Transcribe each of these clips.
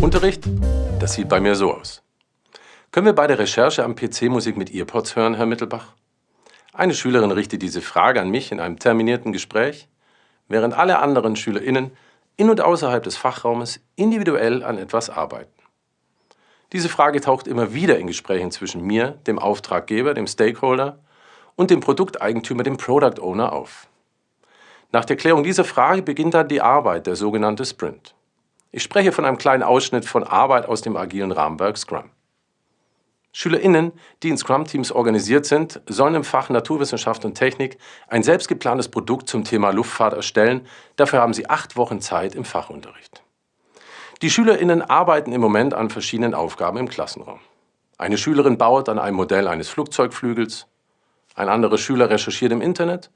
Unterricht, das sieht bei mir so aus. Können wir bei der Recherche am PC Musik mit Earpods hören, Herr Mittelbach? Eine Schülerin richtet diese Frage an mich in einem terminierten Gespräch, während alle anderen SchülerInnen in und außerhalb des Fachraumes individuell an etwas arbeiten. Diese Frage taucht immer wieder in Gesprächen zwischen mir, dem Auftraggeber, dem Stakeholder und dem Produkteigentümer, dem Product Owner auf. Nach der Klärung dieser Frage beginnt dann die Arbeit, der sogenannte Sprint. Ich spreche von einem kleinen Ausschnitt von Arbeit aus dem agilen Rahmenwerk Scrum. SchülerInnen, die in Scrum-Teams organisiert sind, sollen im Fach Naturwissenschaft und Technik ein selbstgeplantes Produkt zum Thema Luftfahrt erstellen. Dafür haben sie acht Wochen Zeit im Fachunterricht. Die SchülerInnen arbeiten im Moment an verschiedenen Aufgaben im Klassenraum. Eine Schülerin baut an einem Modell eines Flugzeugflügels, ein anderer Schüler recherchiert im Internet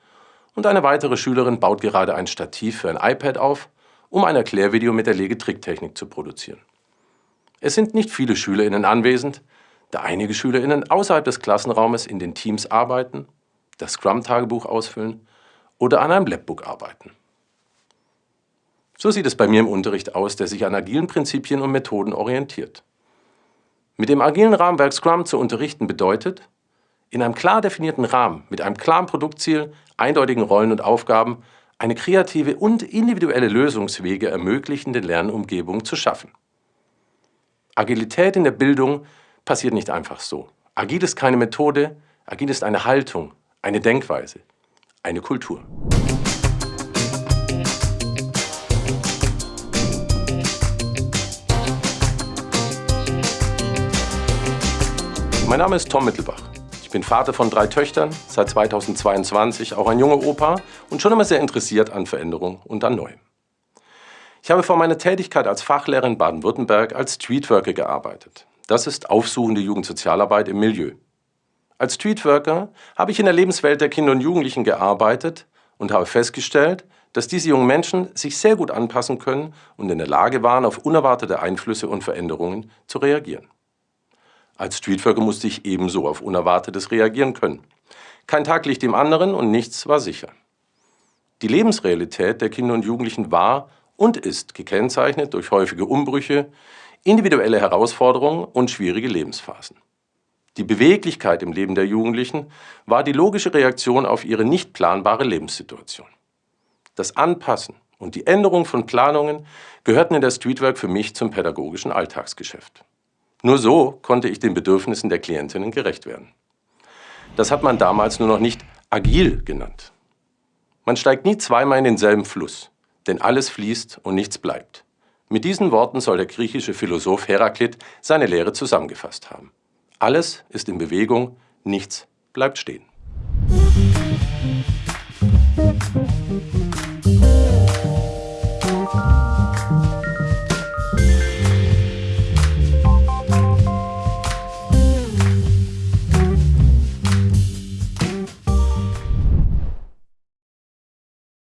und eine weitere Schülerin baut gerade ein Stativ für ein iPad auf, um ein Erklärvideo mit der Legetricktechnik zu produzieren. Es sind nicht viele SchülerInnen anwesend, da einige SchülerInnen außerhalb des Klassenraumes in den Teams arbeiten, das Scrum-Tagebuch ausfüllen oder an einem Labbook arbeiten. So sieht es bei mir im Unterricht aus, der sich an agilen Prinzipien und Methoden orientiert. Mit dem agilen Rahmenwerk Scrum zu unterrichten bedeutet, in einem klar definierten Rahmen, mit einem klaren Produktziel, eindeutigen Rollen und Aufgaben, eine kreative und individuelle Lösungswege ermöglichende Lernumgebung zu schaffen. Agilität in der Bildung passiert nicht einfach so. Agil ist keine Methode, agil ist eine Haltung, eine Denkweise, eine Kultur. Mein Name ist Tom Mittelbach. Ich bin Vater von drei Töchtern, seit 2022 auch ein junger Opa und schon immer sehr interessiert an Veränderung und an Neuem. Ich habe vor meiner Tätigkeit als Fachlehrer in Baden-Württemberg als Streetworker gearbeitet. Das ist aufsuchende Jugendsozialarbeit im Milieu. Als Streetworker habe ich in der Lebenswelt der Kinder und Jugendlichen gearbeitet und habe festgestellt, dass diese jungen Menschen sich sehr gut anpassen können und in der Lage waren, auf unerwartete Einflüsse und Veränderungen zu reagieren. Als Streetworker musste ich ebenso auf Unerwartetes reagieren können. Kein Tag liegt dem anderen und nichts war sicher. Die Lebensrealität der Kinder und Jugendlichen war und ist gekennzeichnet durch häufige Umbrüche, individuelle Herausforderungen und schwierige Lebensphasen. Die Beweglichkeit im Leben der Jugendlichen war die logische Reaktion auf ihre nicht planbare Lebenssituation. Das Anpassen und die Änderung von Planungen gehörten in der Streetwork für mich zum pädagogischen Alltagsgeschäft. Nur so konnte ich den Bedürfnissen der Klientinnen gerecht werden. Das hat man damals nur noch nicht agil genannt. Man steigt nie zweimal in denselben Fluss, denn alles fließt und nichts bleibt. Mit diesen Worten soll der griechische Philosoph Heraklit seine Lehre zusammengefasst haben. Alles ist in Bewegung, nichts bleibt stehen.